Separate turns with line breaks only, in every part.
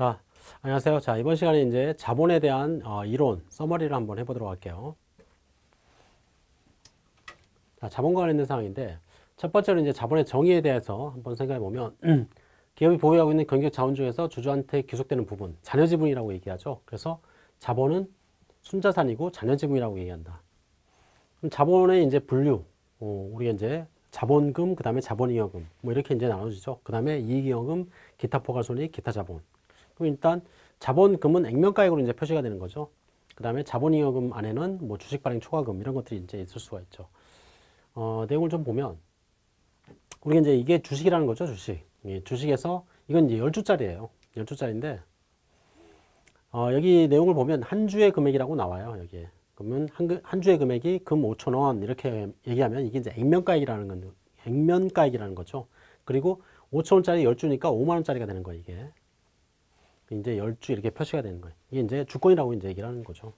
자, 안녕하세요. 자, 이번 시간에 이제 자본에 대한 어, 이론, 서머리를 한번 해보도록 할게요. 자, 자본과 관련된 사항인데, 첫 번째로 이제 자본의 정의에 대해서 한번 생각해 보면, 기업이 보유하고 있는 경제적 자원 중에서 주주한테 귀속되는 부분, 자녀지분이라고 얘기하죠. 그래서 자본은 순자산이고 자녀지분이라고 얘기한다. 그럼 자본의 이제 분류, 어, 우리가 이제 자본금, 그 다음에 자본잉여금, 뭐 이렇게 이제 나눠지죠. 그 다음에 이익잉여금, 기타 포괄손익, 기타 자본. 그럼 일단 자본금은 액면가액으로 이제 표시가 되는 거죠. 그 다음에 자본잉여금 안에는 뭐 주식 발행 초과금 이런 것들이 이제 있을 수가 있죠. 어, 내용을 좀 보면 우리가 이제 이게 주식이라는 거죠, 주식. 예, 주식에서 이건 이제 10주짜리예요. 10주짜리인데 어, 여기 내용을 보면 한 주의 금액이라고 나와요, 여기에. 그러면 한, 한 주의 금액이 금 5천 원 이렇게 얘기하면 이게 이제 액면가액이라는 건 액면가액이라는 거죠. 그리고 5천 원짜리 10주니까 5만 원짜리가 되는 거예요, 이게. 이제 10주 이렇게 표시가 되는 거예요. 이게 이제 주권이라고 이제 얘기를 하는 거죠.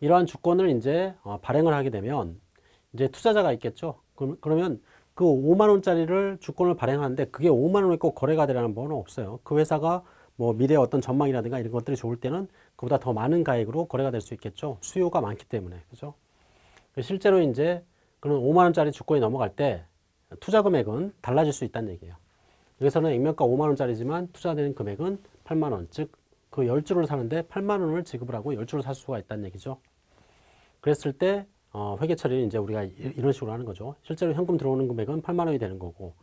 이러한 주권을 이제 어, 발행을 하게 되면 이제 투자자가 있겠죠. 그러면 그 5만 원짜리를 주권을 발행하는데 그게 5만 원에 꼭 거래가 되라는 법은 없어요. 그 회사가 뭐 미래의 어떤 전망이라든가 이런 것들이 좋을 때는 그보다 더 많은 가액으로 거래가 될 수 있겠죠. 수요가 많기 때문에. 그죠? 실제로 이제 그런 5만 원짜리 주권이 넘어갈 때 투자 금액은 달라질 수 있다는 얘기예요. 여기서는 액면가 5만 원짜리지만 투자되는 금액은 8만 원. 즉, 그 10주를 사는데 8만 원을 지급을 하고 10주를 살 수가 있다는 얘기죠. 그랬을 때 어, 회계 처리는 이제 우리가 이런 식으로 하는 거죠. 실제로 현금 들어오는 금액은 8만 원이 되는 거고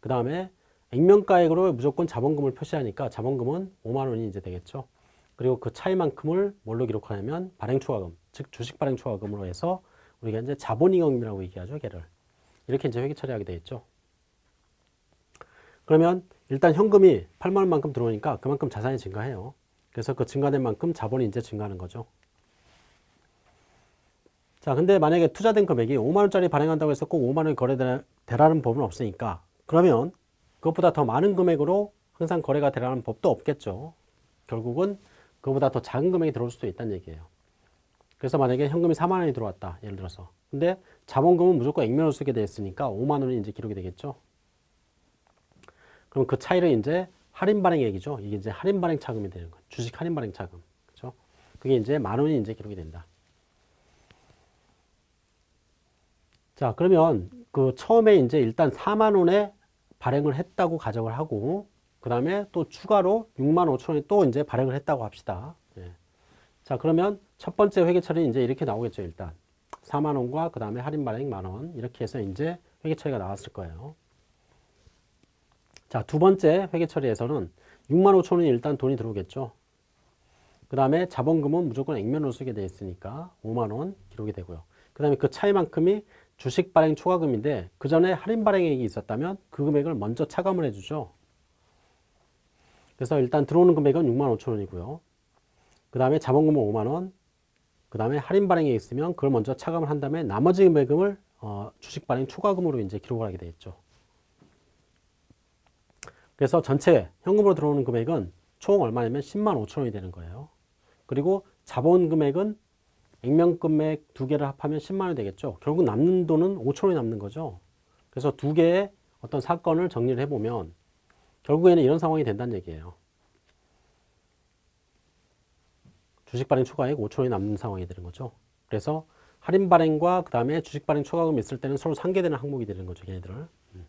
그 다음에 액면가액으로 무조건 자본금을 표시하니까 자본금은 5만 원이 이제 되겠죠. 그리고 그 차이만큼을 뭘로 기록하냐면 발행초과금, 즉 주식 발행초과금으로 해서 우리가 이제 자본잉여금이라고 얘기하죠, 걔를. 이렇게 이제 회계 처리하게 되겠죠. 그러면 일단 현금이 8만 원만큼 들어오니까 그만큼 자산이 증가해요. 그래서 그 증가된 만큼 자본이 이제 증가하는 거죠. 자, 근데 만약에 투자된 금액이 5만 원짜리 발행한다고 해서 꼭 5만 원이 거래되라는 법은 없으니까 그러면 그것보다 더 많은 금액으로 항상 거래가 되라는 법도 없겠죠. 결국은 그보다 더 작은 금액이 들어올 수도 있다는 얘기예요. 그래서 만약에 현금이 4만 원이 들어왔다. 예를 들어서. 근데 자본금은 무조건 액면으로 쓰게 되어 있으니까 5만 원이 이제 기록이 되겠죠. 그럼 그 차이를 이제 할인 발행액이죠. 이게 이제 할인 발행 차금이 되는 거예요. 주식 할인 발행 차금. 그죠? 그게 이제 만 원이 이제 기록이 된다. 자, 그러면 그 처음에 이제 일단 4만 원에 발행을 했다고 가정을 하고 그 다음에 또 추가로 6만 5천 원이 또 이제 발행을 했다고 합시다. 예. 자, 그러면 첫 번째 회계 처리는 이제 이렇게 나오겠죠, 일단. 4만 원과 그 다음에 할인 발행 만 원. 이렇게 해서 이제 회계 처리가 나왔을 거예요. 자, 두 번째 회계 처리에서는 6만 5천 원이 일단 돈이 들어오겠죠. 그 다음에 자본금은 무조건 액면으로 쓰게 되어 있으니까 5만 원 기록이 되고요. 그 다음에 그 차이만큼이 주식 발행 초과금인데 그 전에 할인 발행액이 있었다면 그 금액을 먼저 차감을 해주죠. 그래서 일단 들어오는 금액은 6만 5천 원이고요. 그 다음에 자본금은 5만 원, 그 다음에 할인 발행액이 있으면 그걸 먼저 차감을 한 다음에 나머지 금액을 어, 주식 발행 초과금으로 이제 기록을 하게 되겠죠. 그래서 전체 현금으로 들어오는 금액은 총 얼마냐면 10만 5천 원이 되는 거예요. 그리고 자본 금액은 액면 금액 두 개를 합하면 10만 원이 되겠죠. 결국 남는 돈은 5천 원이 남는 거죠. 그래서 두 개의 어떤 사건을 정리를 해보면 결국에는 이런 상황이 된다는 얘기예요. 주식 발행 초과액 5천 원이 남는 상황이 되는 거죠. 그래서 할인 발행과 그 다음에 주식 발행 초과금 있을 때는 서로 상계되는 항목이 되는 거죠. 얘네들을. 음.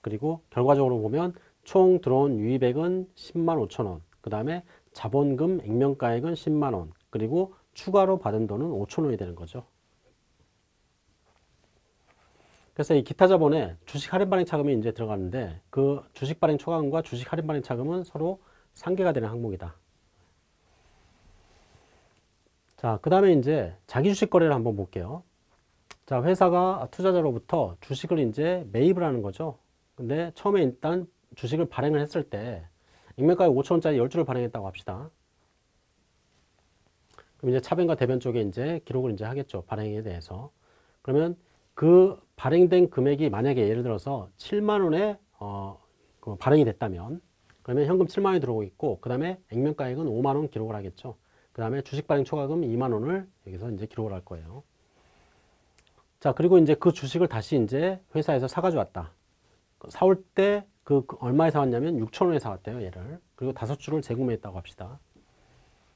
그리고 결과적으로 보면 총 들어온 유입액은 10만 5천 원. 그 다음에 자본금 액면가액은 10만 원. 그리고 추가로 받은 돈은 5천 원이 되는 거죠. 그래서 이 기타 자본에 주식 할인 발행 차금이 이제 들어가는데 그 주식 발행 초과금과 주식 할인 발행 차금은 서로 상계가 되는 항목이다. 자, 그 다음에 이제 자기 주식 거래를 한번 볼게요. 자, 회사가 투자자로부터 주식을 이제 매입을 하는 거죠. 근데 처음에 일단 주식을 발행을 했을 때 액면가액 5천원짜리 10주를 발행했다고 합시다. 그럼 이제 차변과 대변 쪽에 이제 기록을 이제 하겠죠. 발행에 대해서. 그러면 그 발행된 금액이 만약에 예를 들어서 7만 원에 어, 그 발행이 됐다면 그러면 현금 7만 원이 들어오고 있고 그 다음에 액면가액은 5만 원 기록을 하겠죠. 그 다음에 주식 발행 초과금 2만 원을 여기서 이제 기록을 할 거예요. 자 그리고 이제 그 주식을 다시 이제 회사에서 사가져 왔다. 사올 때 그, 그 얼마에 사왔냐면 6천 원에 사왔대요 얘를 그리고 다섯 주를 재구매했다고 합시다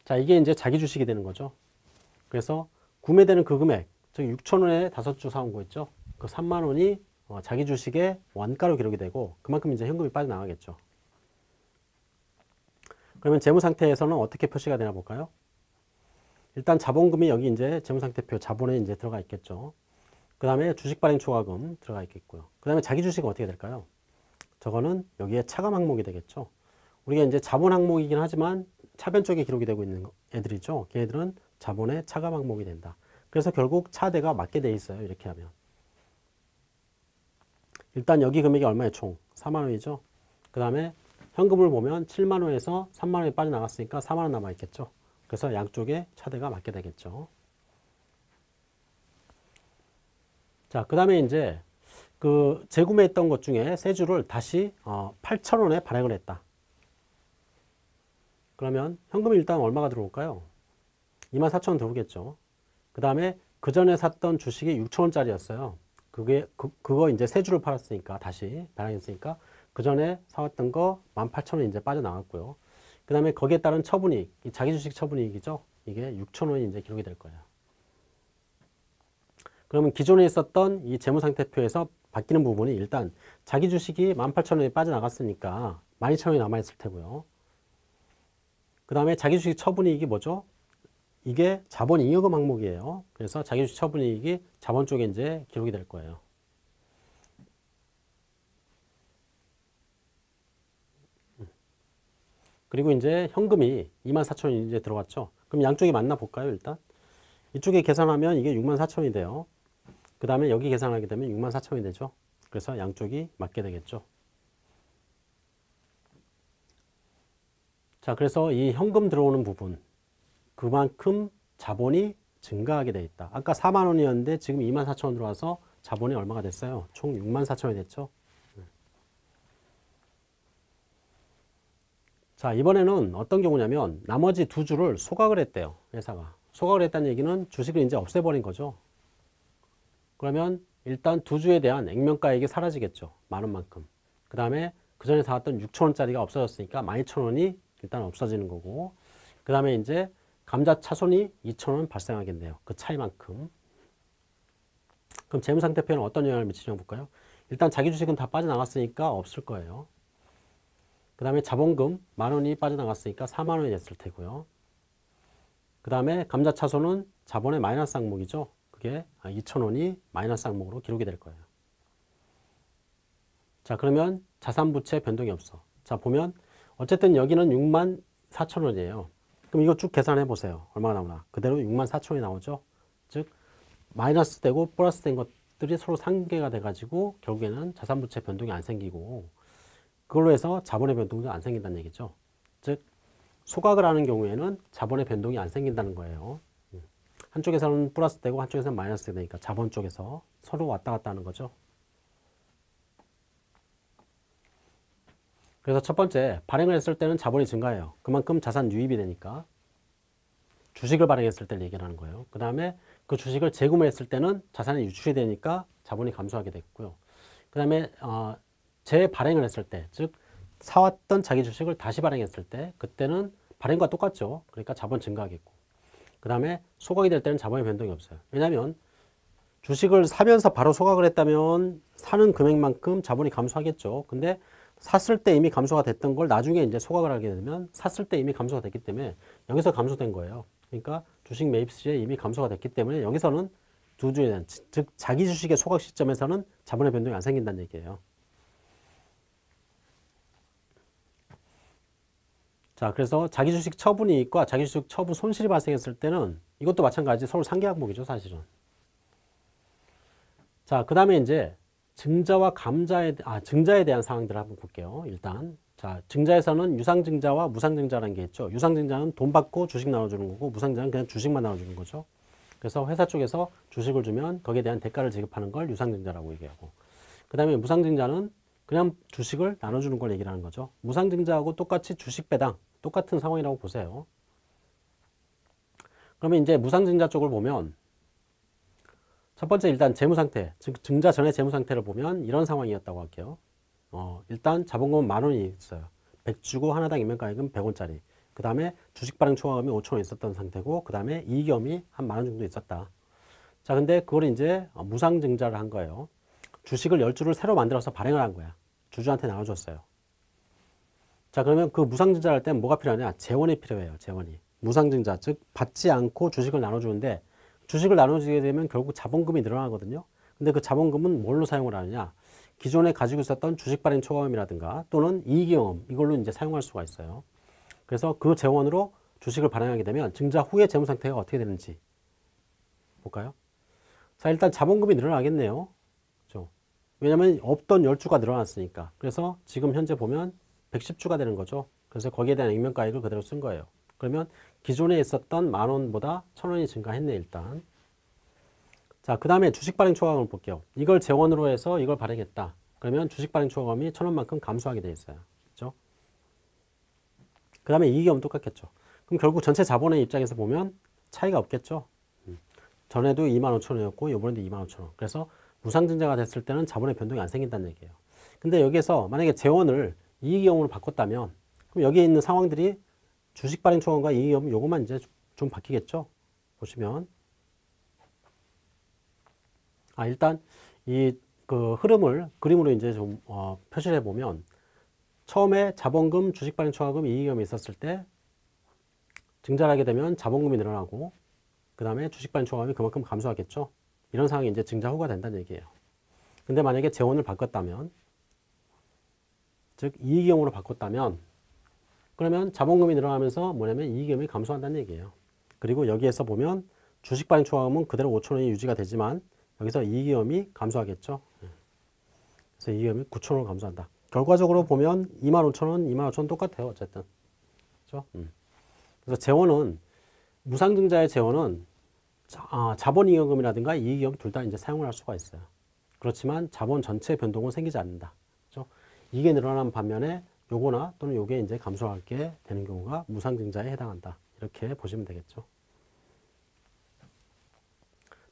자 이게 이제 자기 주식이 되는 거죠 그래서 구매되는 그 금액 즉 6천 원에 다섯 주 사온 거 있죠 그 3만 원이 어, 자기 주식의 원가로 기록이 되고 그만큼 이제 현금이 빠져나가겠죠 그러면 재무 상태에서는 어떻게 표시가 되나 볼까요 일단 자본금이 여기 이제 재무상태표 자본에 이제 들어가 있겠죠. 그 다음에 주식 발행 초과금 들어가 있겠고요. 그 다음에 자기 주식은 어떻게 될까요? 저거는 여기에 차감 항목이 되겠죠. 우리가 이제 자본 항목이긴 하지만 차변 쪽에 기록이 되고 있는 애들이죠. 걔들은 자본의 차감 항목이 된다. 그래서 결국 차대가 맞게 돼 있어요. 이렇게 하면. 일단 여기 금액이 얼마예요? 총 4만 원이죠. 그 다음에 현금을 보면 7만 원에서 3만 원이 빠져나갔으니까 4만 원 남아 있겠죠. 그래서 양쪽에 차대가 맞게 되겠죠. 자, 그 다음에 이제 그 재구매했던 것 중에 세 주를 다시 어, 8,000원에 발행을 했다. 그러면 현금이 일단 얼마가 들어올까요? 24,000원 들어오겠죠. 그 다음에 그 전에 샀던 주식이 6,000원짜리였어요. 그게 그, 그거 이제 세 주를 팔았으니까 다시 발행했으니까 그 전에 사왔던 거 18,000원 이제 빠져나갔고요. 그 다음에 거기에 따른 처분이익, 자기 주식 처분이익이죠. 이게 6천원이 이제 기록이 될 거예요. 그러면 기존에 있었던 이 재무상태표에서 바뀌는 부분이 일단 자기 주식이 18,000원이 빠져나갔으니까 12,000원이 남아있을 테고요. 그 다음에 자기 주식 처분이익이 뭐죠? 이게 자본 잉여금 항목이에요. 그래서 자기 주식 처분이익이 자본 쪽에 이제 기록이 될 거예요. 그리고 이제 현금이 24,000원이 이제 들어갔죠. 그럼 양쪽이 맞나 볼까요, 일단? 이쪽에 계산하면 이게 64,000원이 돼요. 그 다음에 여기 계산하게 되면 64,000원이 되죠. 그래서 양쪽이 맞게 되겠죠. 자, 그래서 이 현금 들어오는 부분, 그만큼 자본이 증가하게 돼 있다. 아까 4만 원이었는데 지금 24,000원 들어와서 자본이 얼마가 됐어요? 총 64,000원이 됐죠. 자 이번에는 어떤 경우냐면 나머지 두 주를 소각을 했대요 회사가 소각을 했다는 얘기는 주식을 이제 없애버린 거죠 그러면 일단 두 주에 대한 액면가액이 사라지겠죠. 만 원만큼. 그 다음에 그 전에 사왔던 6천원짜리가 없어졌으니까 12,000원이 일단 없어지는 거고 그 다음에 이제 감자 차손이 2,000원 발생하겠네요. 그 차이만큼. 그럼 재무상태표는 어떤 영향을 미치냐 볼까요? 일단 자기 주식은 다 빠져나갔으니까 없을 거예요. 그 다음에 자본금 만원이 빠져나갔으니까 4만원이 됐을 테고요. 그 다음에 감자차손은 자본의 마이너스 항목이죠. 그게 2천원이 마이너스 항목으로 기록이 될 거예요. 자 그러면 자산부채 변동이 없어. 자 보면 어쨌든 여기는 6만 4천원이에요. 그럼 이거 쭉 계산해 보세요. 얼마가 나오나. 그대로 6만 4천원이 나오죠. 즉 마이너스 되고 플러스 된 것들이 서로 상계가 돼가지고 결국에는 자산부채 변동이 안 생기고 그걸로 해서 자본의 변동도 안 생긴다는 얘기죠. 즉 소각을 하는 경우에는 자본의 변동이 안 생긴다는 거예요. 음. 한쪽에서는 플러스 되고 한쪽에서는 마이너스 되니까 자본 쪽에서 서로 왔다 갔다 하는 거죠. 그래서 첫 번째 발행을 했을 때는 자본이 증가해요. 그만큼 자산 유입이 되니까 주식을 발행했을 때를 얘기하는 거예요. 그 다음에 그 주식을 재구매했을 때는 자산이 유출이 되니까 자본이 감소하게 됐고요. 그 다음에 어, 재발행을 했을 때, 즉 사왔던 자기 주식을 다시 발행했을 때 그때는 발행과 똑같죠. 그러니까 자본 증가하겠고 그 다음에 소각이 될 때는 자본의 변동이 없어요. 왜냐하면 주식을 사면서 바로 소각을 했다면 사는 금액만큼 자본이 감소하겠죠. 근데 샀을 때 이미 감소가 됐던 걸 나중에 이제 소각을 하게 되면 샀을 때 이미 감소가 됐기 때문에 여기서 감소된 거예요. 그러니까 주식 매입 시에 이미 감소가 됐기 때문에 여기서는 두 주에 대한 즉 자기 주식의 소각 시점에서는 자본의 변동이 안 생긴다는 얘기예요. 자, 그래서 자기 주식 처분이익과 자기 주식 처분 손실이 발생했을 때는 이것도 마찬가지 서로 상계 항목이죠, 사실은. 자, 그 다음에 이제 증자와 감자에, 아, 증자에 대한 사항들을 한번 볼게요. 일단. 자, 증자에서는 유상증자와 무상증자라는 게 있죠. 유상증자는 돈 받고 주식 나눠주는 거고, 무상증자는 그냥 주식만 나눠주는 거죠. 그래서 회사 쪽에서 주식을 주면 거기에 대한 대가를 지급하는 걸 유상증자라고 얘기하고, 그 다음에 무상증자는 그냥 주식을 나눠주는 걸 얘기를 하는 거죠. 무상증자하고 똑같이 주식 배당, 똑같은 상황이라고 보세요. 그러면 이제 무상증자 쪽을 보면 첫 번째 일단 재무상태, 즉 증자 전의 재무상태를 보면 이런 상황이었다고 할게요. 어, 일단 자본금은 만 원이 있어요. 100 주고 하나당 임명가액은 100원짜리. 그 다음에 주식 발행 초과금이 5천 원 있었던 상태고 그 다음에 이익염이 한 만 원 정도 있었다. 자, 근데 그걸 이제 무상증자를 한 거예요. 주식을 10주를 새로 만들어서 발행을 한 거야. 주주한테 나눠줬어요. 자, 그러면 그 무상증자를 할 때는 뭐가 필요하냐? 재원이 필요해요. 재원이. 무상증자, 즉 받지 않고 주식을 나눠주는데 주식을 나눠주게 되면 결국 자본금이 늘어나거든요. 근데 그 자본금은 뭘로 사용을 하느냐? 기존에 가지고 있었던 주식 발행 초과금이라든가 또는 이익경험 이걸로 이제 사용할 수가 있어요. 그래서 그 재원으로 주식을 발행하게 되면 증자 후의 재무 상태가 어떻게 되는지 볼까요? 자, 일단 자본금이 늘어나겠네요. 그렇죠? 왜냐하면 없던 10주가 늘어났으니까. 그래서 지금 현재 보면 110주가 되는 거죠. 그래서 거기에 대한 액면가액을 그대로 쓴 거예요. 그러면 기존에 있었던 만 원보다 천 원이 증가했네 일단. 자, 그 다음에 주식 발행 초과금을 볼게요. 이걸 재원으로 해서 이걸 발행했다. 그러면 주식 발행 초과금이 천 원만큼 감소하게 돼 있어요. 그렇죠? 그 다음에 이익은 똑같겠죠. 그럼 결국 전체 자본의 입장에서 보면 차이가 없겠죠. 음. 전에도 2만 5천 원이었고 이번에도 2만 5천 원. 그래서 무상증자가 됐을 때는 자본의 변동이 안 생긴다는 얘기예요. 근데 여기서 만약에 재원을 이익이용으로 바꿨다면 그럼 여기에 있는 상황들이 주식 발행 초과금과 이익이용 요것만 이제 좀 바뀌겠죠. 보시면 아, 일단 이 그 흐름을 그림으로 이제 좀 어, 표시를 해보면 처음에 자본금, 주식 발행 초과금, 이익금이 있었을 때 증자를 하게 되면 자본금이 늘어나고 그 다음에 주식 발행 초과금이 그만큼 감소하겠죠. 이런 상황이 이제 증자 후가 된다는 얘기예요. 근데 만약에 재원을 바꿨다면 즉 이익경으로 바꿨다면 그러면 자본금이 늘어나면서 뭐냐면 이익금이 감소한다는 얘기예요. 그리고 여기에서 보면 주식 발행 초과금은 그대로 5천 원이 유지가 되지만 여기서 이익위험이 감소하겠죠. 예. 그래서 이익위험이 9천원 감소한다. 결과적으로 보면 2만 5천 원, 2만 5천 원 똑같아요. 어쨌든. 그렇죠? 음. 그래서 재원은 무상증자의 재원은 자, 아, 자본잉여금이라든가 이익위험 둘다 이제 사용을 할 수가 있어요. 그렇지만 자본 전체 변동은 생기지 않는다. 이게 늘어난 반면에 요거나 또는 요게 이제 감소하게 되는 경우가 무상증자에 해당한다. 이렇게 보시면 되겠죠.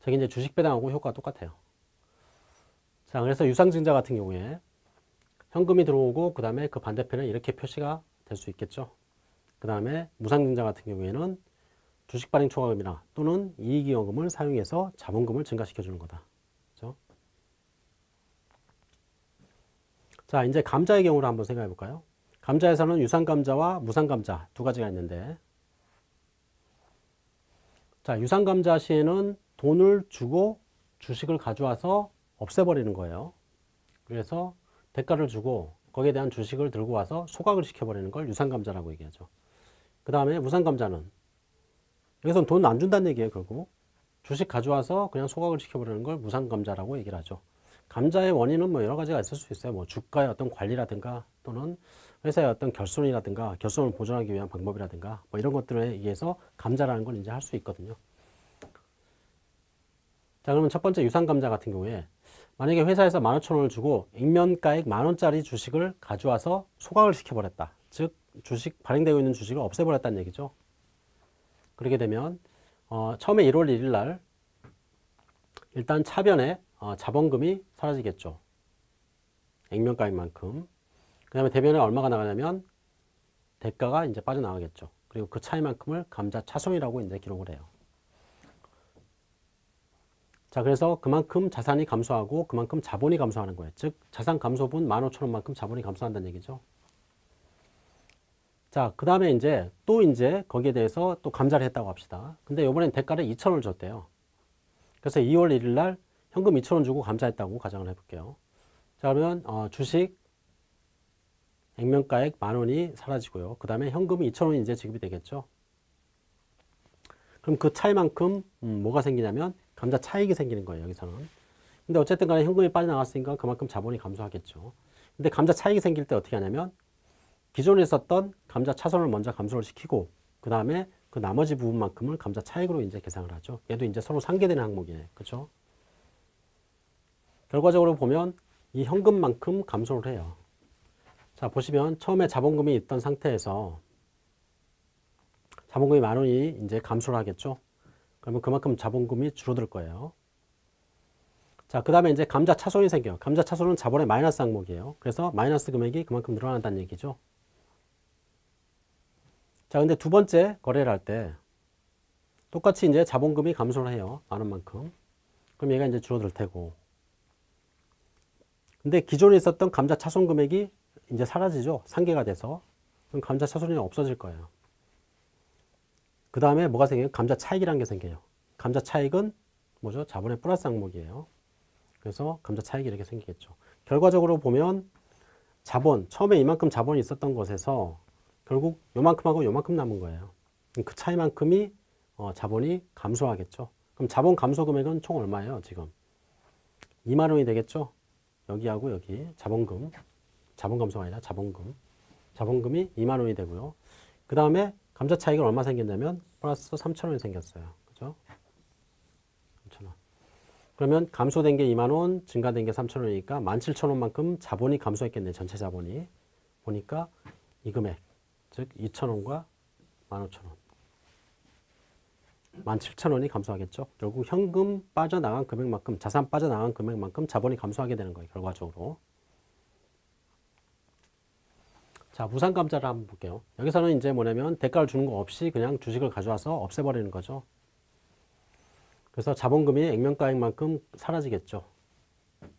저기 이제 주식 배당하고 효과가 똑같아요. 자, 그래서 유상증자 같은 경우에 현금이 들어오고 그 다음에 그 반대편에 이렇게 표시가 될 수 있겠죠. 그 다음에 무상증자 같은 경우에는 주식 발행 초과금이나 또는 이익이익금을 사용해서 자본금을 증가시켜 주는 거다. 그렇죠? 자, 이제 감자의 경우를 한번 생각해 볼까요? 감자에서는 유상감자와 무상감자 두 가지가 있는데 자, 유상감자 시에는 돈을 주고 주식을 가져와서 없애버리는 거예요. 그래서 대가를 주고 거기에 대한 주식을 들고 와서 소각을 시켜버리는 걸 유상감자라고 얘기하죠. 그 다음에 무상감자는 여기서는 돈 안 준다는 얘기예요. 결국 주식 가져와서 그냥 소각을 시켜버리는 걸 무상감자라고 얘기를 하죠. 감자의 원인은 뭐 여러 가지가 있을 수 있어요. 뭐 주가의 어떤 관리라든가 또는 회사의 어떤 결손이라든가 결손을 보존하기 위한 방법이라든가 뭐 이런 것들에 의해서 감자라는 걸 이제 할 수 있거든요. 자 그러면 첫 번째 유상감자 같은 경우에 만약에 회사에서 15,000원을 주고 액면가액 만원짜리 주식을 가져와서 소각을 시켜버렸다. 즉 주식 발행되고 있는 주식을 없애버렸다는 얘기죠. 그렇게 되면 어, 처음에 1월 1일 날 일단 차변에 어, 자본금이 사라지겠죠. 액면가액만큼. 그 다음에 대변에 얼마가 나가냐면 대가가 이제 빠져나가겠죠. 그리고 그 차이만큼을 감자 차손이라고 이제 기록을 해요. 자, 그래서 그만큼 자산이 감소하고 그만큼 자본이 감소하는 거예요. 즉, 자산 감소분 15,000원만큼 자본이 감소한다는 얘기죠. 자, 그 다음에 이제 또 이제 거기에 대해서 또 감자를 했다고 합시다. 근데 이번엔 대가를 2,000원을 줬대요. 그래서 2월 1일 날 현금 2,000원 주고 감자했다고 가정을 해볼게요. 자, 그러면 어, 주식 액면가액 만 원이 사라지고요. 그 다음에 현금이 2,000원이 이제 지급이 되겠죠. 그럼 그 차이만큼 음, 뭐가 생기냐면 감자 차익이 생기는 거예요, 여기서는. 근데 어쨌든 간에 현금이 빠져나갔으니까 그만큼 자본이 감소하겠죠. 근데 감자 차익이 생길 때 어떻게 하냐면 기존에 있었던 감자 차손을 먼저 감소를 시키고 그 다음에 그 나머지 부분만큼을 감자 차익으로 이제 계산을 하죠. 얘도 이제 서로 상계되는 항목이네. 그렇죠? 결과적으로 보면 이 현금만큼 감소를 해요. 자, 보시면 처음에 자본금이 있던 상태에서 자본금이 만 원이 이제 감소를 하겠죠. 그러면 그만큼 자본금이 줄어들 거예요. 자, 그 다음에 이제 감자 차손이 생겨요. 감자 차손은 자본의 마이너스 항목이에요. 그래서 마이너스 금액이 그만큼 늘어난다는 얘기죠. 자, 근데 두 번째 거래를 할 때 똑같이 이제 자본금이 감소를 해요. 많은 만큼. 그럼 얘가 이제 줄어들 테고. 근데 기존에 있었던 감자 차손 금액이 이제 사라지죠. 상계가 돼서. 그럼 감자 차손이 없어질 거예요. 그 다음에 뭐가 생겨요? 감자 차익이라는 게 생겨요. 감자 차익은 뭐죠? 자본의 플러스 항목이에요. 그래서 감자 차익이 이렇게 생기겠죠. 결과적으로 보면 자본, 처음에 이만큼 자본이 있었던 것에서 결국 요만큼하고 요만큼 남은 거예요. 그 차이만큼이 어, 자본이 감소하겠죠. 그럼 자본 감소 금액은 총 얼마예요, 지금? 2만 원이 되겠죠? 여기하고 여기 자본금, 자본 감소가 아니라 자본금. 자본금이 2만 원이 되고요. 그 다음에 감자 차익은 얼마 생겼냐면 플러스 3천 원이 생겼어요. 그죠? 3천 원. 그러면 감소된 게 2만 원, 증가된 게 3천 원이니까 17,000 원만큼 자본이 감소했겠네. 전체 자본이. 보니까 이 금액, 즉 2,000원과 15,000원. 17,000원이 감소하겠죠. 결국 현금 빠져나간 금액만큼, 자산 빠져나간 금액만큼 자본이 감소하게 되는 거예요. 결과적으로. 자, 무상감자를 한번 볼게요. 여기서는 이제 뭐냐면 대가를 주는 거 없이 그냥 주식을 가져와서 없애버리는 거죠. 그래서 자본금이 액면가액만큼 사라지겠죠.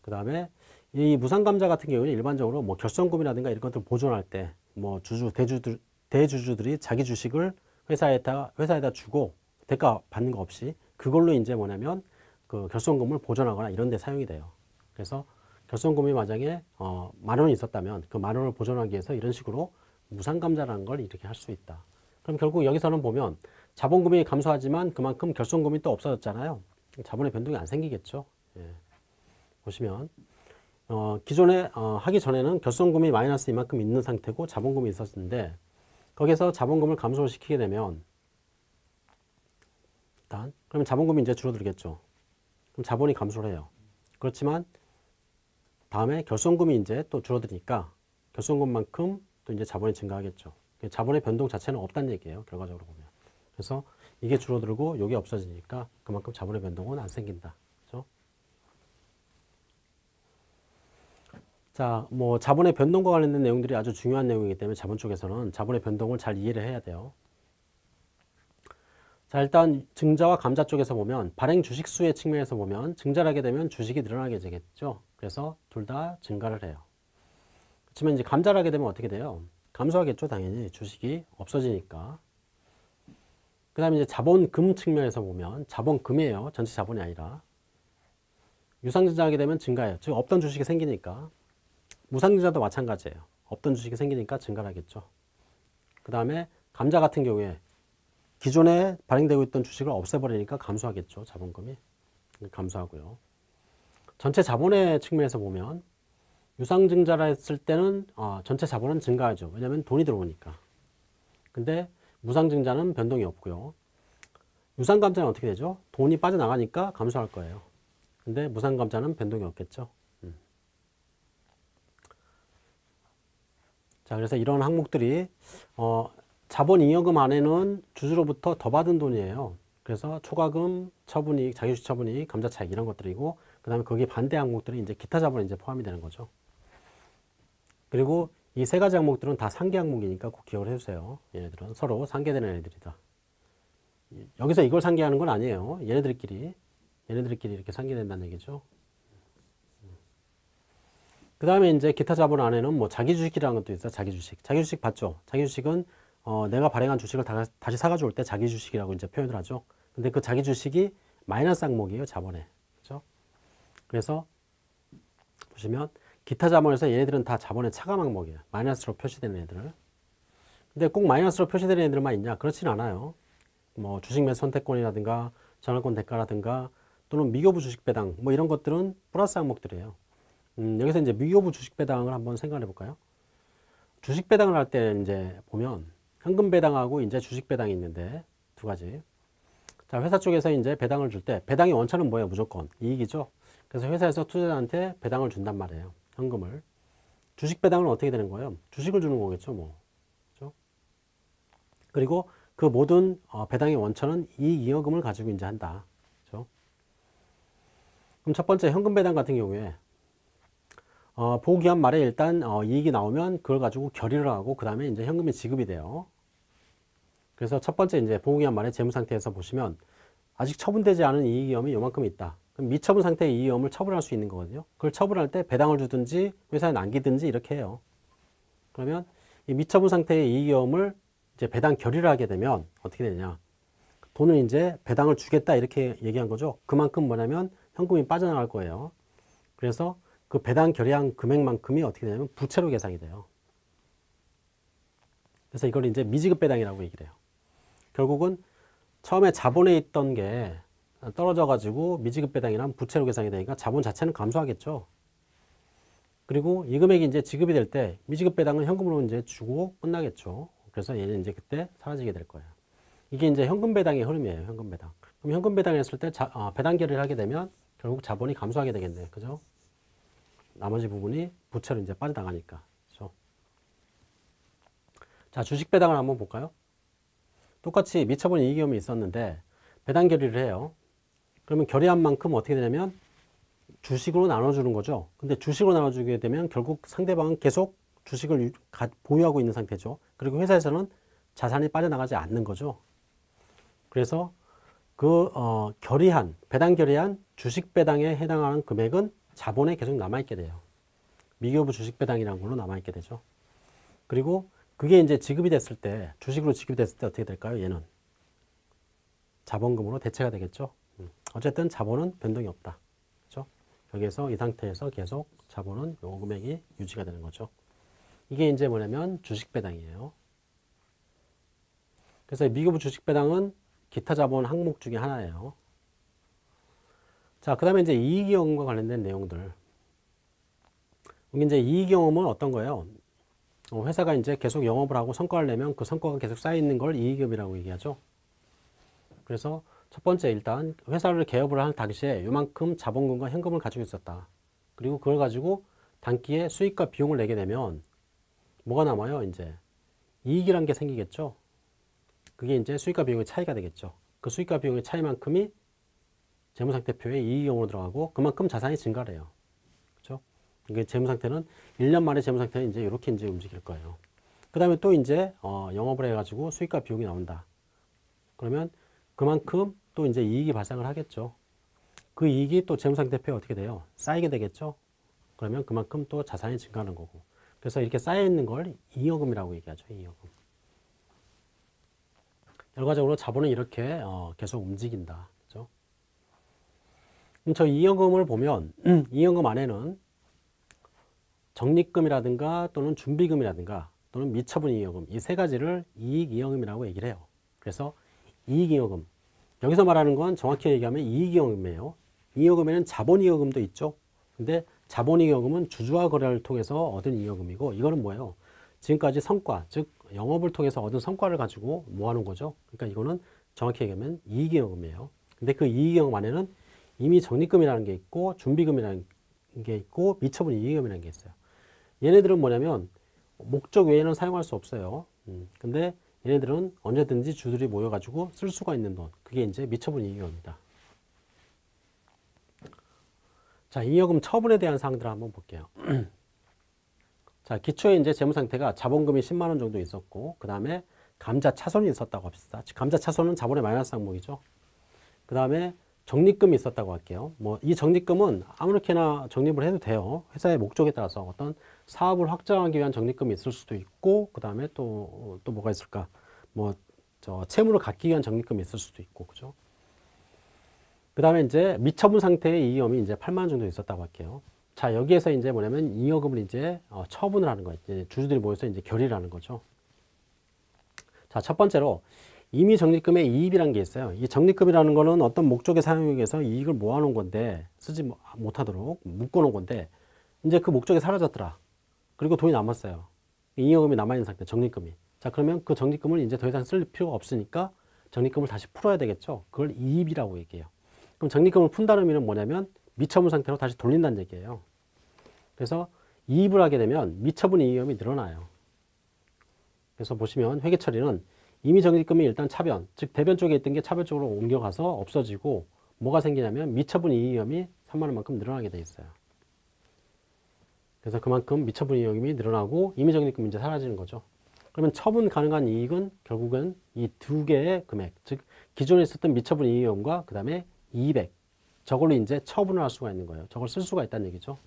그 다음에 이 무상감자 같은 경우는 일반적으로 뭐 결손금이라든가 이런 것들 보존할 때 뭐 주주, 대주들, 대주주들이 자기 주식을 회사에다, 회사에다 주고 대가 받는 거 없이 그걸로 이제 뭐냐면 그 결손금을 보존하거나 이런 데 사용이 돼요. 그래서 결손금이 만약에 어, 만 원이 있었다면 그 만 원을 보존하기 위해서 이런 식으로 무상감자라는 걸 이렇게 할 수 있다. 그럼 결국 여기서는 보면 자본금이 감소하지만 그만큼 결손금이 또 없어졌잖아요. 자본의 변동이 안 생기겠죠. 예. 보시면 어, 기존에 어, 하기 전에는 결손금이 마이너스 이만큼 있는 상태고 자본금이 있었는데 거기서 자본금을 감소시키게 되면 일단 그러면 자본금이 이제 줄어들겠죠. 그럼 자본이 감소를 해요. 그렇지만 다음에 결손금이 이제 또 줄어드니까 결손금만큼 또 이제 자본이 증가하겠죠. 자본의 변동 자체는 없다는 얘기예요. 결과적으로 보면. 그래서 이게 줄어들고 이게 없어지니까 그만큼 자본의 변동은 안 생긴다. 그렇죠? 자, 뭐 자본의 변동과 관련된 내용들이 아주 중요한 내용이기 때문에 자본 쪽에서는 자본의 변동을 잘 이해를 해야 돼요. 자, 일단 증자와 감자 쪽에서 보면 발행 주식 수의 측면에서 보면 증자를 하게 되면 주식이 늘어나게 되겠죠. 그래서 둘 다 증가를 해요. 그렇지만 이제 감자를 하게 되면 어떻게 돼요? 감소하겠죠, 당연히. 주식이 없어지니까. 그 다음에 이제 자본금 측면에서 보면 자본금이에요. 전체 자본이 아니라. 유상증자 하게 되면 증가해요. 즉 없던 주식이 생기니까. 무상증자도 마찬가지예요. 없던 주식이 생기니까 증가를 하겠죠. 그 다음에 감자 같은 경우에 기존에 발행되고 있던 주식을 없애버리니까 감소하겠죠. 자본금이. 감소하고요. 전체 자본의 측면에서 보면 유상증자라 했을 때는 어, 전체 자본은 증가하죠. 왜냐하면 돈이 들어오니까. 근데 무상증자는 변동이 없고요. 유상감자는 어떻게 되죠? 돈이 빠져나가니까 감소할 거예요. 근데 무상감자는 변동이 없겠죠. 음. 자, 그래서 이런 항목들이 어, 자본 잉여금 안에는 주주로부터 더 받은 돈이에요. 그래서 초과금, 처분이익, 자기주식 처분이익, 감자차익 이런 것들이고 그 다음에 거기에 반대 항목들이 이제 기타 자본에 이제 포함이 되는 거죠. 그리고 이 세 가지 항목들은 다 상계 항목이니까 꼭 기억을 해주세요. 얘네들은 서로 상계되는 애들이다. 여기서 이걸 상계하는 건 아니에요. 얘네들끼리 얘네들끼리 이렇게 상계된다는 얘기죠. 그 다음에 이제 기타 자본 안에는 뭐 자기 주식이라는 것도 있어요. 자기 주식. 자기 주식 봤죠? 자기 주식은 어, 내가 발행한 주식을 다, 다시 사가지고 올 때 자기 주식이라고 이제 표현을 하죠. 근데 그 자기 주식이 마이너스 항목이에요. 자본에. 그죠? 그래서 보시면 기타 자본에서 얘네들은 다 자본의 차감 항목이에요. 마이너스로 표시되는 애들. 근데 꼭 마이너스로 표시되는 애들만 있냐? 그렇진 않아요. 뭐 주식 매 선택권이라든가 전환권 대가라든가 또는 미교부 주식 배당 뭐 이런 것들은 플러스 항목들이에요. 음, 여기서 이제 미교부 주식 배당을 한번 생각해 볼까요? 주식 배당을 할 때 이제 보면 현금 배당하고 이제 주식 배당이 있는데 두 가지. 자, 회사 쪽에서 이제 배당을 줄 때 배당의 원천은 뭐예요? 무조건 이익이죠. 그래서 회사에서 투자자한테 배당을 준단 말이에요. 현금을. 주식 배당은 어떻게 되는 거예요? 주식을 주는 거겠죠, 뭐. 그렇죠? 그리고 그 모든 어, 배당의 원천은 이익이익금을 가지고 이제 한다. 그렇죠? 그럼 첫 번째 현금 배당 같은 경우에 어, 보기한 말에 일단 어, 이익이 나오면 그걸 가지고 결의를 하고 그 다음에 이제 현금이 지급이 돼요. 그래서 첫 번째 이제 보기한 말의 재무 상태에서 보시면 아직 처분되지 않은 이익이염이 요만큼 있다. 그럼 미처분 상태의 이익이염을 처분할 수 있는 거거든요. 그걸 처분할 때 배당을 주든지 회사에 남기든지 이렇게 해요. 그러면 이 미처분 상태의 이익이염을 이제 배당 결의를 하게 되면 어떻게 되냐? 돈을 이제 배당을 주겠다 이렇게 얘기한 거죠. 그만큼 뭐냐면 현금이 빠져나갈 거예요. 그래서 그 배당 결의한 금액만큼이 어떻게 되냐면 부채로 계산이 돼요. 그래서 이걸 이제 미지급 배당이라고 얘기를 해요. 결국은 처음에 자본에 있던 게 떨어져 가지고 미지급 배당이란 부채로 계산이 되니까 자본 자체는 감소하겠죠. 그리고 이 금액이 이제 지급이 될 때 미지급 배당은 현금으로 이제 주고 끝나겠죠. 그래서 얘는 이제 그때 사라지게 될 거예요. 이게 이제 현금 배당의 흐름이에요. 현금 배당. 그럼 현금 배당했을 때 자, 어, 배당 결의를 하게 되면 결국 자본이 감소하게 되겠네요. 그죠? 나머지 부분이 부채로 이제 빠져나가니까. 그죠? 자, 주식 배당을 한번 볼까요? 똑같이 미처분 이익이험이 있었는데 배당 결의를 해요. 그러면 결의한 만큼 어떻게 되냐면 주식으로 나눠주는 거죠. 근데 주식으로 나눠주게 되면 결국 상대방은 계속 주식을 보유하고 있는 상태죠. 그리고 회사에서는 자산이 빠져나가지 않는 거죠. 그래서 그 어, 결의한 배당 결의한 주식 배당에 해당하는 금액은 자본에 계속 남아 있게 돼요. 미교부 주식 배당이라는 걸로 남아 있게 되죠. 그리고 그게 이제 지급이 됐을 때 주식으로 지급이 됐을 때 어떻게 될까요? 얘는 자본금으로 대체가 되겠죠. 음. 어쨌든 자본은 변동이 없다. 그렇죠? 여기에서 이 상태에서 계속 자본은 요 금액이 유지가 되는 거죠. 이게 이제 뭐냐면 주식 배당이에요. 그래서 미교부 주식 배당은 기타 자본 항목 중에 하나예요. 자, 그 다음에 이제 이익이익과 관련된 내용들. 이제 이익이익은 어떤 거예요? 어, 회사가 이제 계속 영업을 하고 성과를 내면 그 성과가 계속 쌓여 있는 걸 이익이익이라고 얘기하죠. 그래서 첫 번째 일단 회사를 개업을 할 당시에 요만큼 자본금과 현금을 가지고 있었다. 그리고 그걸 가지고 단기에 수익과 비용을 내게 되면 뭐가 남아요? 이제 이익이란 게 생기겠죠. 그게 이제 수익과 비용의 차이가 되겠죠. 그 수익과 비용의 차이만큼이 재무상태표에 이익용으로 들어가고 그만큼 자산이 증가를 해요. 이게 재무 상태는 1년 만에 재무 상태는 이제 이렇게 이제 움직일 거예요. 그 다음에 또 이제 어, 영업을 해가지고 수익과 비용이 나온다. 그러면 그만큼 또 이제 이익이 발생을 하겠죠. 그 이익이 또 재무상태표에 어떻게 돼요? 쌓이게 되겠죠. 그러면 그만큼 또 자산이 증가하는 거고. 그래서 이렇게 쌓여 있는 걸 잉여금이라고 얘기하죠. 잉여금. 결과적으로 자본은 이렇게 어, 계속 움직인다. 그죠? 저 잉여금을 보면 잉여금 안에는 적립금이라든가 또는 준비금이라든가 또는 미처분 잉여금 이 세 가지를 이익 잉여금이라고 얘기를 해요. 그래서 이익 잉여금 여기서 말하는 건 정확히 얘기하면 이익 잉여금이에요. 잉여금에는 자본 잉여금도 있죠. 근데 자본 잉여금은 주주와 거래를 통해서 얻은 잉여금이고 이거는 뭐예요? 지금까지 성과, 즉 영업을 통해서 얻은 성과를 가지고 모아놓은 거죠. 그러니까 이거는 정확히 얘기하면 이익이익금이에요. 근데 그 이익이익금 안에는 이미 적립금이라는 게 있고 준비금이라는 게 있고 미처분 이익금이라는 게 있어요. 얘네들은 뭐냐면 목적 외에는 사용할 수 없어요. 음, 근데 얘네들은 언제든지 주들이 모여가지고 쓸 수가 있는 돈. 그게 이제 미처분 이익금입니다. 자, 잉여금 처분에 대한 사항들을 한번 볼게요. 자, 기초에 이제 재무 상태가 자본금이 10만 원 정도 있었고, 그 다음에 감자 차손이 있었다고 합시다. 감자 차손은 자본의 마이너스 항목이죠. 그 다음에 적립금이 있었다고 할게요. 뭐, 이 적립금은 아무렇게나 적립을 해도 돼요. 회사의 목적에 따라서 어떤 사업을 확장하기 위한 적립금이 있을 수도 있고, 그 다음에 또, 또 뭐가 있을까? 뭐, 저, 채무를 갚기 위한 적립금이 있을 수도 있고, 그죠? 그 다음에 이제 미처분 상태의 이익금이 이제 8만 원 정도 있었다고 할게요. 자, 여기에서 이제 뭐냐면 잉여금을 이제 어, 처분을 하는 거예요. 주주들이 모여서 이제 결의를 하는 거죠. 자, 첫 번째로 이미 적립금의 이입이라는 게 있어요. 이 적립금이라는 거는 어떤 목적에 사용하기 위해서 이익을 모아놓은 건데 쓰지 뭐, 못하도록 묶어놓은 건데 이제 그 목적이 사라졌더라. 그리고 돈이 남았어요. 잉여금이 남아있는 상태, 적립금이. 자, 그러면 그 적립금을 이제 더 이상 쓸 필요가 없으니까 적립금을 다시 풀어야 되겠죠. 그걸 이입이라고 얘기해요. 그럼 적립금을 푼다는 의미는 뭐냐면 미처분 상태로 다시 돌린다는 얘기예요. 그래서 이입을 하게 되면 미처분 이익금이 늘어나요. 그래서 보시면 회계 처리는 이미 적립금이 일단 차변, 즉 대변 쪽에 있던 게 차변 쪽으로 옮겨가서 없어지고 뭐가 생기냐면 미처분 이익금이 3만 원만큼 늘어나게 돼 있어요. 그래서 그만큼 미처분 이익금이 늘어나고 임의적립금이 이제 사라지는 거죠. 그러면 처분 가능한 이익은 결국은 이 두 개의 금액, 즉 기존에 있었던 미처분 이익금과 그 다음에 200 저걸로 이제 처분을 할 수가 있는 거예요. 저걸 쓸 수가 있다는 얘기죠.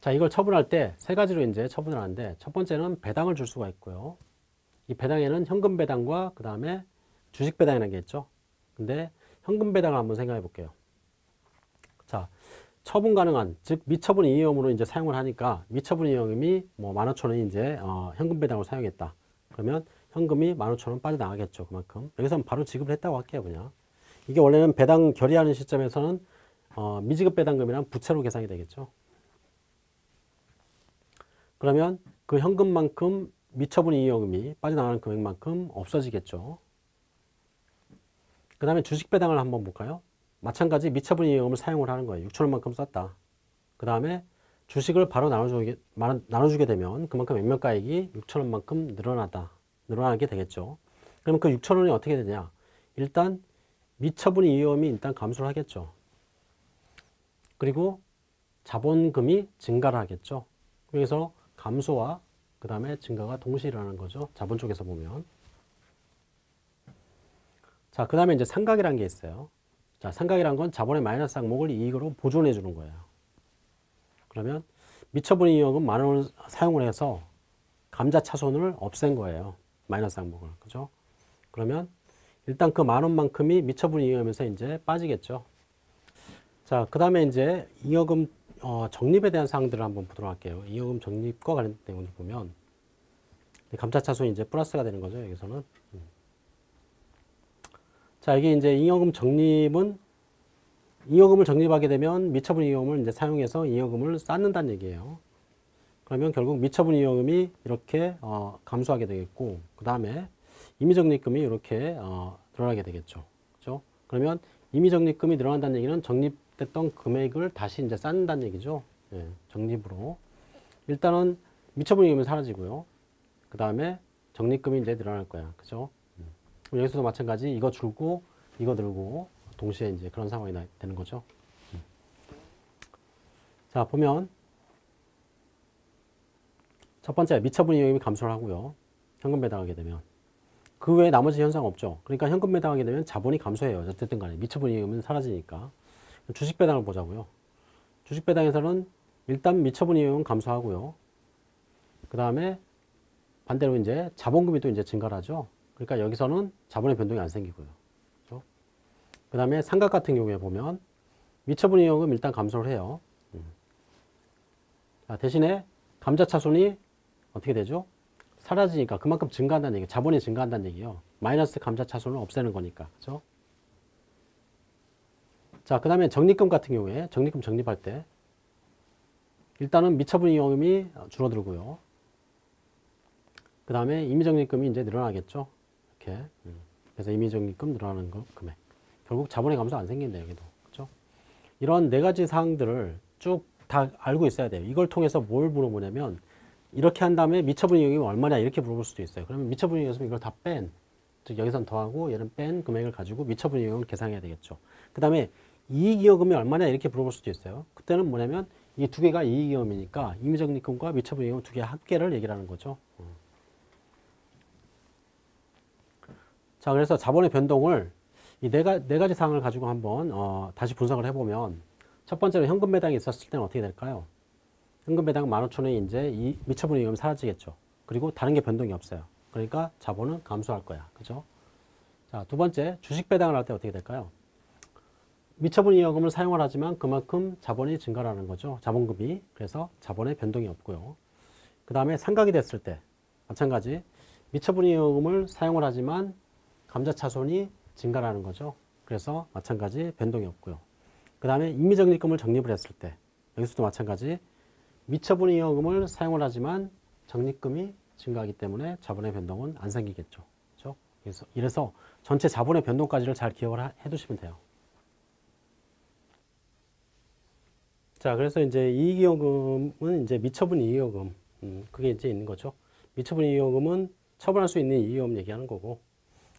자, 이걸 처분할 때 세 가지로 이제 처분을 하는데 첫 번째는 배당을 줄 수가 있고요. 이 배당에는 현금 배당과 그 다음에 주식 배당이라는 게 있죠. 근데 현금 배당을 한번 생각해 볼게요. 자, 처분 가능한, 즉 미처분 이익금으로 이제 사용을 하니까 미처분 이익금이 뭐 15,000원이 이제 어, 현금 배당으로 사용했다. 그러면 현금이 15,000원 빠져나가겠죠. 그만큼. 여기서는 바로 지급을 했다고 할게요. 그냥. 이게 원래는 배당 결의하는 시점에서는 어, 미지급 배당금이란 부채로 계산이 되겠죠. 그러면 그 현금만큼 미처분 이익금이 빠져나가는 금액만큼 없어지겠죠. 그 다음에 주식 배당을 한번 볼까요? 마찬가지 미처분 이익금을 사용을 하는 거예요. 6천원만큼 썼다. 그 다음에 주식을 바로 나눠주게, 나눠주게 되면 그만큼 액면가액이 6천원만큼 늘어나다. 늘어나게 되겠죠. 그러면 그 6천원이 어떻게 되냐? 일단 미처분 이익금이 일단 감소를 하겠죠. 그리고 자본금이 증가를 하겠죠. 그래서 감소와 그 다음에 증가가 동시에 일어나는 거죠. 자본 쪽에서 보면. 자, 그 다음에 이제 상각이라는 게 있어요. 자, 상각이란 건 자본의 마이너스 항목을 이익으로 보존해 주는 거예요. 그러면 미처분 이익은 만 원을 사용을 해서 감자 차손을 없앤 거예요. 마이너스 항목을. 그죠? 그러면 일단 그 만 원만큼이 미처분 이익하면서 이제 빠지겠죠. 자, 그 다음에 이제 잉여금 어, 적립에 대한 사항들을 한번 보도록 할게요. 잉여금 적립과 관련된 내용을 보면 감자차손이 이제 플러스가 되는 거죠. 여기서는. 음. 자, 이게 이제 잉여금 적립은 잉여금을 적립하게 되면 미처분 잉여금을 이제 사용해서 잉여금을 쌓는다는 얘기예요. 그러면 결국 미처분 잉여금이 이렇게 어, 감소하게 되겠고, 그 다음에 임의적립금이 이렇게 어, 늘어나게 되겠죠. 그죠? 그러면 임의적립금이 늘어난다는 얘기는 적립됐던 금액을 다시 이제 쌓는다는 얘기죠. 예, 적립으로. 일단은 미처분 잉여금이 사라지고요. 그 다음에 적립금이 이제 늘어날 거야. 그죠? 여기서도 마찬가지 이거 줄고 이거 들고 동시에 이제 그런 상황이 되는 거죠. 자 보면 첫 번째 미처분 이익이 감소를 하고요. 현금 배당하게 되면 그 외에 나머지 현상 없죠. 그러니까 현금 배당하게 되면 자본이 감소해요. 어쨌든 간에 미처분 이익은 사라지니까 주식 배당을 보자고요. 주식 배당에서는 일단 미처분 이익은 감소하고요. 그 다음에 반대로 이제 자본금이 또 이제 증가를 하죠. 그러니까 여기서는 자본의 변동이 안 생기고요. 그렇죠? 그 다음에 삼각 같은 경우에 보면 미처분 이익은 일단 감소를 해요. 음. 자, 대신에 감자차손이 어떻게 되죠? 사라지니까 그만큼 증가한다는 얘기, 자본이 증가한다는 얘기예요. 마이너스 감자차손을 없애는 거니까, 그렇죠? 자, 그 다음에 적립금 같은 경우에 적립금 적립할 때 일단은 미처분 이익금이 줄어들고요. 그 다음에 임의적립금이 이제 늘어나겠죠. 이렇게. 음. 그래서 임의적립금 늘어나는 거 금액. 결국 자본의 감소 안 생긴다 여기도. 그렇죠? 이런 네 가지 사항들을 쭉 다 알고 있어야 돼요. 이걸 통해서 뭘 물어보냐면 이렇게 한 다음에 미처분 이익이 얼마냐 이렇게 물어볼 수도 있어요. 그러면 미처분 이익이었으면 이걸 다 뺀, 즉 여기선 더하고 얘는 뺀 금액을 가지고 미처분 이익을 계산해야 되겠죠. 그 다음에 이익이익금이 얼마냐 이렇게 물어볼 수도 있어요. 그때는 뭐냐면 이 두 개가 이익이익금이니까 임의적립금과 미처분 이익금 두 개 합계를 얘기를 하는 거죠. 자, 그래서 자본의 변동을 이네네 가지 사항을 가지고 한번 어, 다시 분석을 해보면 첫 번째로 현금 배당이 있었을 때는 어떻게 될까요? 현금 배당 15,000원이 이제 이 미처분 이익금이 사라지겠죠. 그리고 다른 게 변동이 없어요. 그러니까 자본은 감소할 거야. 그죠? 자, 두 번째, 주식 배당을 할 때 어떻게 될까요? 미처분 이익금을 사용을 하지만 그만큼 자본이 증가하는 거죠. 자본금이. 그래서 자본의 변동이 없고요. 그 다음에 상각이 됐을 때 마찬가지 미처분 이익금을 사용을 하지만 감자차손이 증가하는 거죠. 그래서 마찬가지 변동이 없고요. 그 다음에 임의적립금을 적립을 했을 때 여기서도 마찬가지 미처분 이익금을 사용을 하지만 적립금이 증가하기 때문에 자본의 변동은 안 생기겠죠. 그렇죠? 그래서 이래서 전체 자본의 변동까지를 잘 기억을 해 두시면 돼요. 자, 그래서 이제 이익이익금은 이제 미처분 이익금, 음, 그게 이제 있는 거죠. 미처분 이익금은 처분할 수 있는 이익금 얘기하는 거고,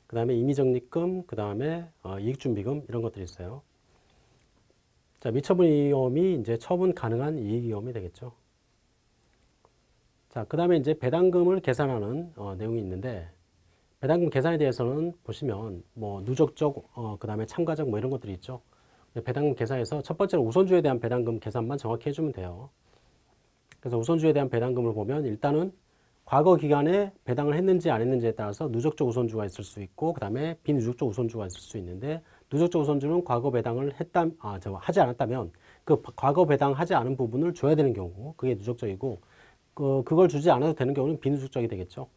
그 다음에 임의적립금, 그 다음에 어, 이익준비금 이런 것들이 있어요. 자, 미처분 위험이 이제 처분 가능한 이익 위험이 되겠죠. 자, 그 다음에 이제 배당금을 계산하는 어, 내용이 있는데 배당금 계산에 대해서는 보시면 뭐 누적적, 어, 그 다음에 참가적 뭐 이런 것들이 있죠. 배당금 계산에서 첫 번째로 우선주에 대한 배당금 계산만 정확히 해주면 돼요. 그래서 우선주에 대한 배당금을 보면 일단은 과거 기간에 배당을 했는지 안 했는지에 따라서 누적적 우선주가 있을 수 있고 그 다음에 비누적적 우선주가 있을 수 있는데 누적적 우선주는 과거 배당을 했다 아, 저 하지 않았다면 그 과거 배당하지 않은 부분을 줘야 되는 경우 그게 누적적이고 그, 그걸 주지 않아도 되는 경우는 비누적적이 되겠죠.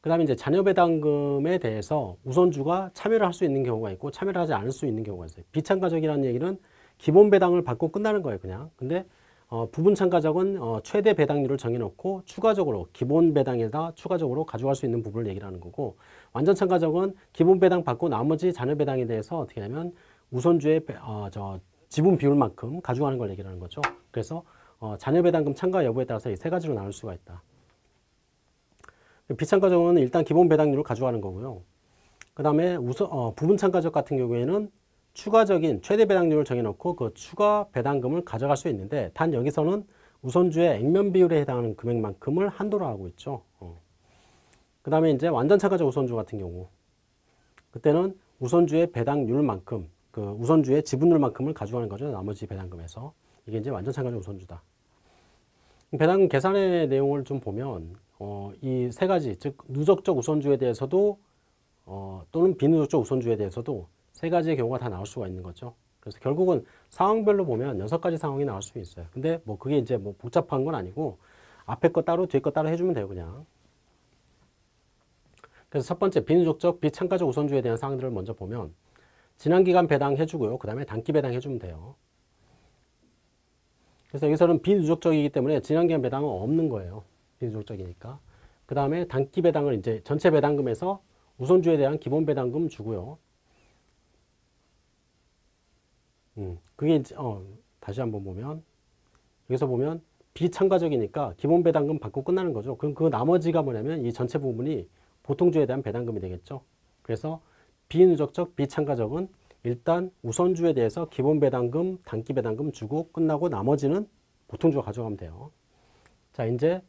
그 다음에 이제 자녀 배당금에 대해서 우선주가 참여를 할 수 있는 경우가 있고 참여를 하지 않을 수 있는 경우가 있어요. 비참가적이라는 얘기는 기본 배당을 받고 끝나는 거예요, 그냥. 근데 어, 부분 참가적은 어, 최대 배당률을 정해놓고 추가적으로 기본 배당에다 추가적으로 가져갈 수 있는 부분을 얘기를 하는 거고 완전 참가적은 기본 배당 받고 나머지 자녀 배당에 대해서 어떻게 하냐면 우선주의 배, 어, 저 지분 비율만큼 가져가는 걸 얘기를 하는 거죠. 그래서 어, 자녀 배당금 참가 여부에 따라서 이 세 가지로 나눌 수가 있다. 비참가적은 일단 기본 배당률을 가져가는 거고요. 그 다음에 우선 어, 부분 참가적 같은 경우에는 추가적인 최대 배당률을 정해놓고 그 추가 배당금을 가져갈 수 있는데 단 여기서는 우선주의 액면 비율에 해당하는 금액만큼을 한도로 하고 있죠. 어. 그 다음에 이제 완전 참가적 우선주 같은 경우 그때는 우선주의 배당률만큼 그 우선주의 지분율만큼을 가져가는 거죠. 나머지 배당금에서 이게 이제 완전 참가적 우선주다. 배당금 계산의 내용을 좀 보면 어, 이 세 가지 즉 누적적 우선주에 대해서도 어, 또는 비누적적 우선주에 대해서도 세 가지의 경우가 다 나올 수가 있는 거죠. 그래서 결국은 상황별로 보면 여섯 가지 상황이 나올 수 있어요. 근데 뭐 그게 이제 뭐 복잡한 건 아니고 앞에 거 따로 뒤에 거 따로 해주면 돼요, 그냥. 그래서 첫 번째 비누적적 비참가적 우선주에 대한 사항들을 먼저 보면 지난 기간 배당 해주고요. 그 다음에 단기 배당 해주면 돼요. 그래서 여기서는 비누적적이기 때문에 지난 기간 배당은 없는 거예요. 비누적적이니까. 그 다음에 단기 배당을 이제 전체 배당금에서 우선주에 대한 기본 배당금 주고요. 음, 그게 어, 다시 한번 보면 여기서 보면 비참가적이니까 기본 배당금 받고 끝나는 거죠. 그럼 그 나머지가 뭐냐면 이 전체 부분이 보통주에 대한 배당금이 되겠죠. 그래서 비누적적 비참가적은 일단 우선주에 대해서 기본 배당금, 단기 배당금 주고 끝나고 나머지는 보통주가 가져가면 돼요. 자, 이제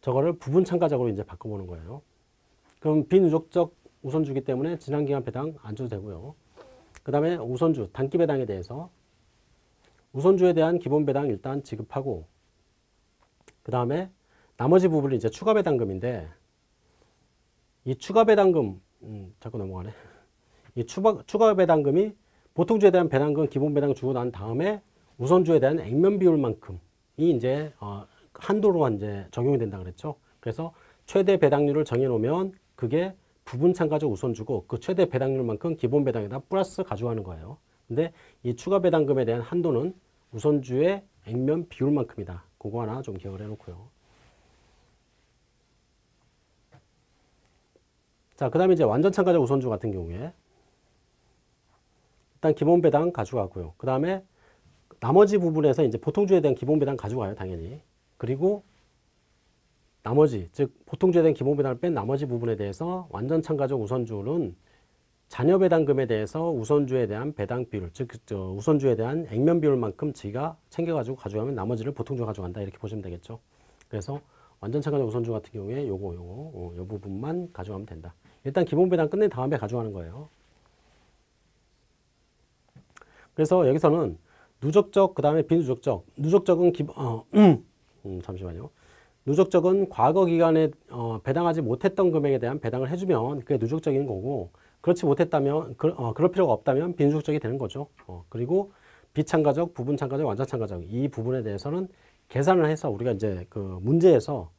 저거를 부분 참가적으로 이제 바꿔보는 거예요. 그럼 비누적적 우선주기 때문에 지난 기간 배당 안 줘도 되고요. 그 다음에 우선주, 단기 배당에 대해서 우선주에 대한 기본 배당 일단 지급하고 그 다음에 나머지 부분이 이제 추가 배당금인데 이 추가 배당금 음, 자꾸 넘어가네. 이 추가, 추가 배당금이 보통주에 대한 배당금 기본 배당 주고 난 다음에 우선주에 대한 액면 비율만큼이 이제 어, 한도로 이제 적용이 된다 그랬죠. 그래서 최대 배당률을 정해놓으면 그게 부분 참가적 우선주고 그 최대 배당률만큼 기본 배당에다 플러스 가져가는 거예요. 근데 이 추가 배당금에 대한 한도는 우선주의 액면 비율만큼이다. 그거 하나 좀 기억을 해놓고요. 자, 그 다음에 이제 완전 참가적 우선주 같은 경우에 일단 기본 배당 가져가고요. 그 다음에 나머지 부분에서 이제 보통주에 대한 기본 배당 가져가요, 당연히. 그리고 나머지 즉 보통주에 대한 기본 배당을 뺀 나머지 부분에 대해서 완전 참가적 우선주는 자녀 배당금에 대해서 우선주에 대한 배당 비율 즉 우선주에 대한 액면 비율만큼 지가 챙겨가지고 가져가면 나머지를 보통주 가져간다 이렇게 보시면 되겠죠. 그래서 완전 참가적 우선주 같은 경우에 요거 요거 어, 요 부분만 가져가면 된다. 일단 기본 배당 끝낸 다음에 가져가는 거예요. 그래서 여기서는 누적적 그 다음에 비누적적 누적적은 기, 어, 음, 잠시만요. 누적적은 과거 기간에 어, 배당하지 못했던 금액에 대한 배당을 해주면 그게 누적적인 거고 그렇지 못했다면 그, 어, 그럴 필요가 없다면 비누적적이 되는 거죠. 어, 그리고 비참가적, 부분참가적, 완전참가적 이 부분에 대해서는 계산을 해서 우리가 이제 그 문제에서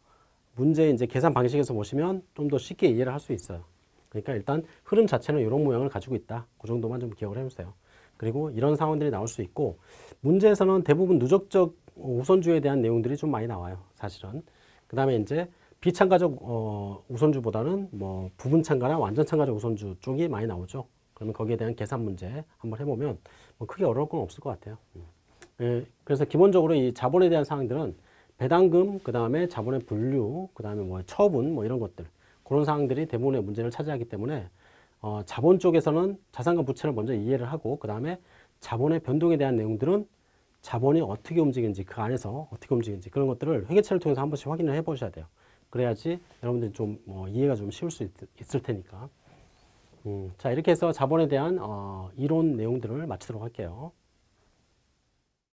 문제 이제 계산 방식에서 보시면 좀 더 쉽게 이해를 할 수 있어요. 그러니까 일단 흐름 자체는 이런 모양을 가지고 있다. 그 정도만 좀 기억을 해주세요. 그리고 이런 상황들이 나올 수 있고 문제에서는 대부분 누적적 우선주에 대한 내용들이 좀 많이 나와요. 사실은. 그 다음에 이제 비참가적 어, 우선주보다는 뭐 부분 참가나 완전 참가적 우선주 쪽이 많이 나오죠. 그러면 거기에 대한 계산 문제 한번 해보면 뭐 크게 어려울 건 없을 것 같아요. 음. 예, 그래서 기본적으로 이 자본에 대한 사항들은 배당금, 그 다음에 자본의 분류, 그 다음에 뭐 처분, 뭐 이런 것들 그런 사항들이 대부분의 문제를 차지하기 때문에 어, 자본 쪽에서는 자산과 부채를 먼저 이해를 하고 그 다음에 자본의 변동에 대한 내용들은 자본이 어떻게 움직이는지 그 안에서 어떻게 움직이는지 그런 것들을 회계처를 통해서 한 번씩 확인을 해 보셔야 돼요. 그래야지 여러분들이 좀뭐 이해가 좀 쉬울 수 있, 을 테니까. 음, 자 이렇게 해서 자본에 대한 어, 이론 내용들을 마치도록 할게요.